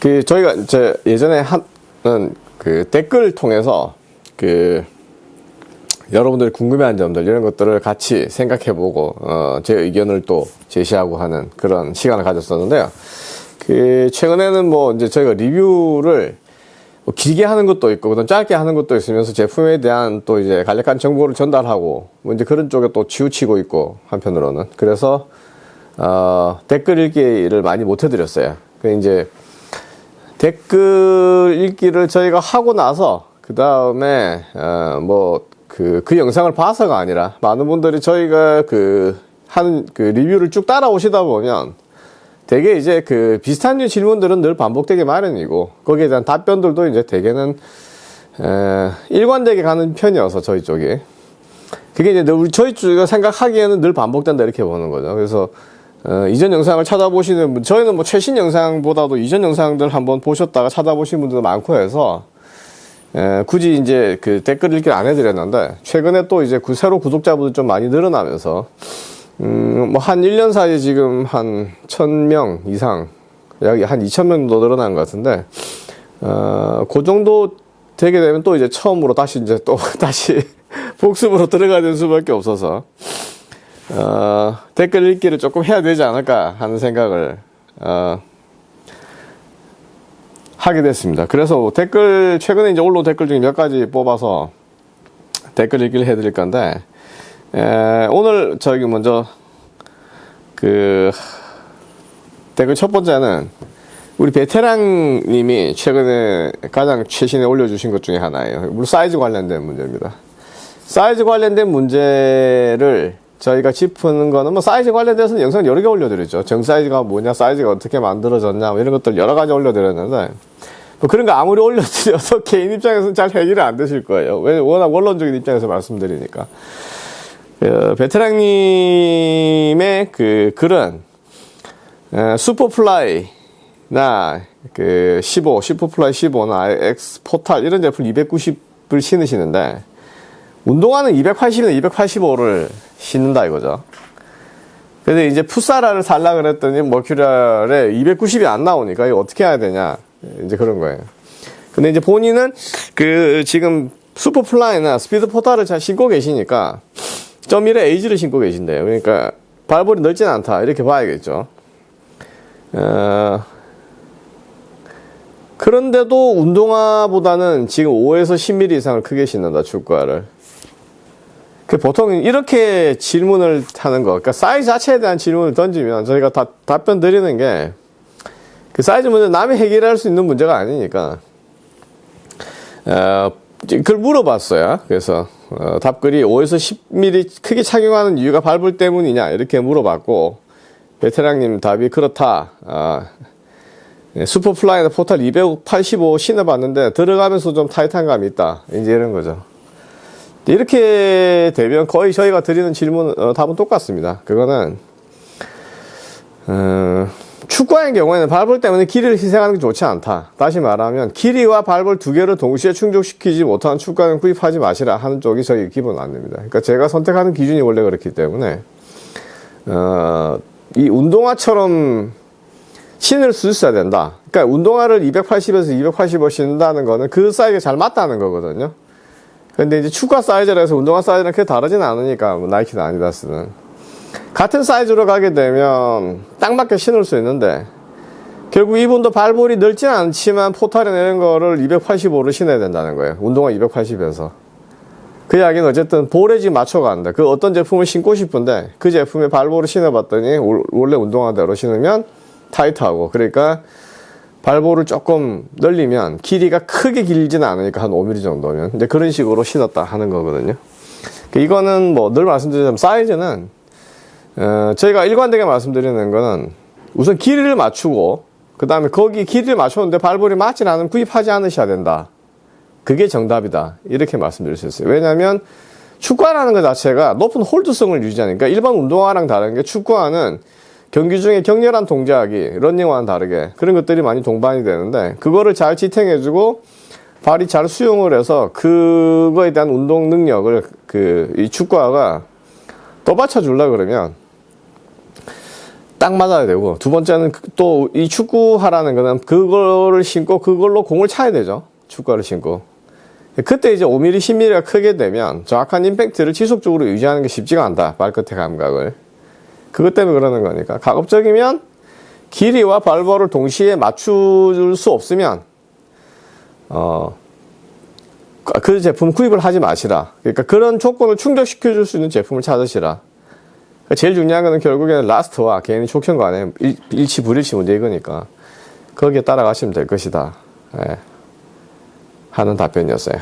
그 저희가 이제 예전에 한그 댓글 통해서 그 여러분들이 궁금해하는 점들 이런 것들을 같이 생각해보고 어, 제 의견을 또 제시하고 하는 그런 시간을 가졌었는데요. 그 최근에는 뭐 이제 저희가 리뷰를 뭐 길게 하는 것도 있고 그다음 짧게 하는 것도 있으면서 제품에 대한 또 이제 간략한 정보를 전달하고 뭐 이제 그런 쪽에 또 치우치고 있고 한편으로는 그래서 어, 댓글 읽기를 많이 못 해드렸어요. 그 이제 댓글 읽기를 저희가 하고 나서 그 다음에 어, 뭐그 그 영상을 봐서가 아니라 많은 분들이 저희가 그 하는 그 리뷰를 쭉 따라오시다 보면 되게 이제 그 비슷한 류 질문들은 늘 반복되기 마련이고 거기에 대한 답변들도 이제 대개는 에, 일관되게 가는 편이어서 저희 쪽이 그게 이제 우리 저희 쪽가 생각하기에는 늘 반복된다 이렇게 보는 거죠. 그래서 어, 이전 영상을 찾아보시는 분, 저희는 뭐 최신 영상보다도 이전 영상들 한번 보셨다가 찾아보신 분들도 많고 해서 에, 굳이 이제 그 댓글 읽기 안 해드렸는데 최근에 또 이제 구, 새로 구독자분들 좀 많이 늘어나면서 음, 뭐 한 1년 사이에 지금 한 1000명 이상 약 한 2000명 정도 늘어난 것 같은데 어, 그 정도 되게 되면 또 이제 처음으로 다시 이제 또 다시 복습으로 들어가야 될 수밖에 없어서 어, 댓글 읽기를 조금 해야 되지 않을까 하는 생각을 어, 하게 됐습니다. 그래서 댓글 최근에 이제 올라온 댓글 중에 몇 가지 뽑아서 댓글 읽기를 해드릴 건데 에, 오늘 저기 먼저 그 댓글 첫 번째는 우리 베테랑님이 최근에 가장 최신에 올려주신 것 중에 하나예요. 물론 사이즈 관련된 문제입니다. 사이즈 관련된 문제를 저희가 짚는 거는 뭐 사이즈 관련돼서는 영상 여러 개 올려드렸죠. 정 사이즈가 뭐냐, 사이즈가 어떻게 만들어졌냐, 뭐 이런 것들 여러 가지 올려드렸는데, 뭐 그런 거 아무리 올려드려서 개인 입장에서는 잘 해결이 안 되실 거예요. 왜 워낙 원론적인 입장에서 말씀드리니까. 그 베테랑님의 그 글은 에, Superfly나 그 15, Superfly 15나 X portal 이런 제품 290을 신으시는데 운동화는 280이나 285를 신는다 이거죠. 그래서 이제 풋살화를 살라 그랬더니 Mercurial에 290이 안 나오니까 이거 어떻게 해야 되냐 이제 그런 거예요. 근데 이제 본인은 그 지금 Superfly나 Speedportal을 잘 신고 계시니까 점1의 에이지를 신고 계신대요. 그러니까 발볼이 넓진 않다. 이렇게 봐야겠죠. 어, 그런데도 운동화보다는 지금 5에서 10mm 이상을 크게 신는다, 축구화를. 그 보통 이렇게 질문을 하는 거, 그러니까 사이즈 자체에 대한 질문을 던지면 저희가 다, 답변 드리는 게 그 사이즈 문제 남이 해결할 수 있는 문제가 아니니까, 어, 그걸 물어봤어요. 그래서 어, 답글이 5에서 10mm 크게 착용하는 이유가 발볼 때문이냐 이렇게 물어봤고 베테랑님 답이 그렇다. 아, 슈퍼플라이나 포탈 285 신어봤는데 들어가면서 좀 타이트한 감이 있다. 이제 이런 거죠. 이렇게 되면 거의 저희가 드리는 질문 어, 답은 똑같습니다. 그거는 어, 축구화의 경우에는 발볼 때문에 길이를 희생하는 게 좋지 않다. 다시 말하면 길이와 발볼 두 개를 동시에 충족시키지 못하는 축구화는 구입하지 마시라 하는 쪽이 저희 기본 안내입니다. 그러니까 제가 선택하는 기준이 원래 그렇기 때문에 어, 이 운동화처럼 신을 쓸수 있어야 된다. 그러니까 운동화를 280에서 285 신는다는 거는 그 사이즈가 잘 맞다는 거거든요. 근데 이제 축구 사이즈라 해서 운동화 사이즈랑 크게 다르진 않으니까 뭐 나이키나 아디다스는 같은 사이즈로 가게 되면 딱 맞게 신을 수 있는데 결국 이분도 발볼이 넓진 않지만 포탈에 내는 거를 285로 신어야 된다는 거예요. 운동화 280에서. 그 이야기는 어쨌든 볼에 지금 맞춰간다. 그 어떤 제품을 신고 싶은데 그 제품에 발볼을 신어봤더니 원래 운동화대로 신으면 타이트하고 그러니까 발볼을 조금 늘리면 길이가 크게 길지는 않으니까 한 5mm 정도면 이제 그런 식으로 신었다 하는 거거든요. 이거는 뭐 늘 말씀드리자면 사이즈는 어, 저희가 일관되게 말씀드리는 거는 우선 길이를 맞추고 그 다음에 거기 길이를 맞췄는데 발볼이 맞지 않으면 구입하지 않으셔야 된다. 그게 정답이다. 이렇게 말씀드릴 수 있어요. 왜냐하면 축구화라는 것 자체가 높은 홀드성을 유지하니까 일반 운동화랑 다른 게 축구화는 경기 중에 격렬한 동작이 런닝화와는 다르게 그런 것들이 많이 동반이 되는데 그거를 잘 지탱해주고 발이 잘 수용을 해서 그거에 대한 운동 능력을 그 이 축구화가 더 받쳐주려 그러면 딱 맞아야 되고 두 번째는 또 이 축구하라는 거는 그거를 신고 그걸로 공을 차야 되죠. 축구를 신고. 그때 이제 5mm, 10mm가 크게 되면 정확한 임팩트를 지속적으로 유지하는 게 쉽지가 않다. 발끝의 감각을. 그것 때문에 그러는 거니까. 가급적이면 길이와 발볼을 동시에 맞출 수 없으면 어, 그 제품 구입을 하지 마시라. 그러니까 그런 조건을 충족시켜 줄 수 있는 제품을 찾으시라. 그러니까 제일 중요한 거는 결국에는 라스트와 개인의 촉현 간의 일- 일치 불일치 문제 이거니까 거기에 따라가시면 될 것이다. 예. 하는 답변이었어요.